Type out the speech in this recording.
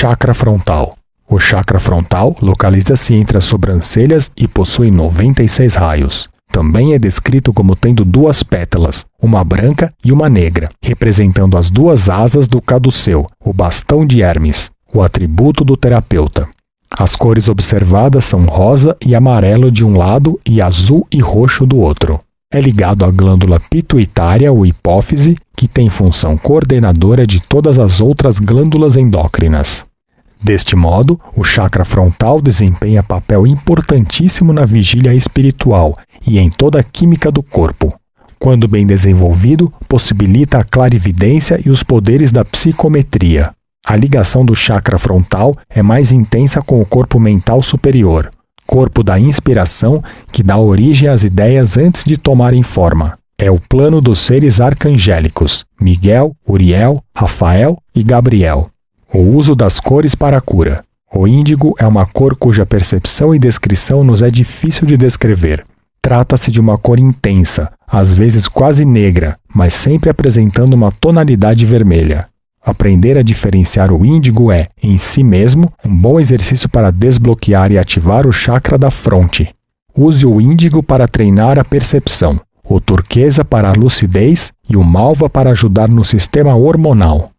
chakra frontal. O chakra frontal localiza-se entre as sobrancelhas e possui 96 raios. Também é descrito como tendo duas pétalas, uma branca e uma negra, representando as duas asas do caduceu, o bastão de Hermes, o atributo do terapeuta. As cores observadas são rosa e amarelo de um lado e azul e roxo do outro. É ligado à glândula pituitária ou hipófise, que tem função coordenadora de todas as outras glândulas endócrinas. Deste modo, o chakra frontal desempenha papel importantíssimo na vigília espiritual e em toda a química do corpo. Quando bem desenvolvido, possibilita a clarividência e os poderes da psicometria. A ligação do chakra frontal é mais intensa com o corpo mental superior, corpo da inspiração que dá origem às ideias antes de tomarem forma. É o plano dos seres arcangélicos, Miguel, Uriel, Rafael e Gabriel. O uso das cores para a cura. O índigo é uma cor cuja percepção e descrição nos é difícil de descrever. Trata-se de uma cor intensa, às vezes quase negra, mas sempre apresentando uma tonalidade vermelha. Aprender a diferenciar o índigo é, em si mesmo, um bom exercício para desbloquear e ativar o chakra da fronte. Use o índigo para treinar a percepção, o turquesa para a lucidez e o malva para ajudar no sistema hormonal.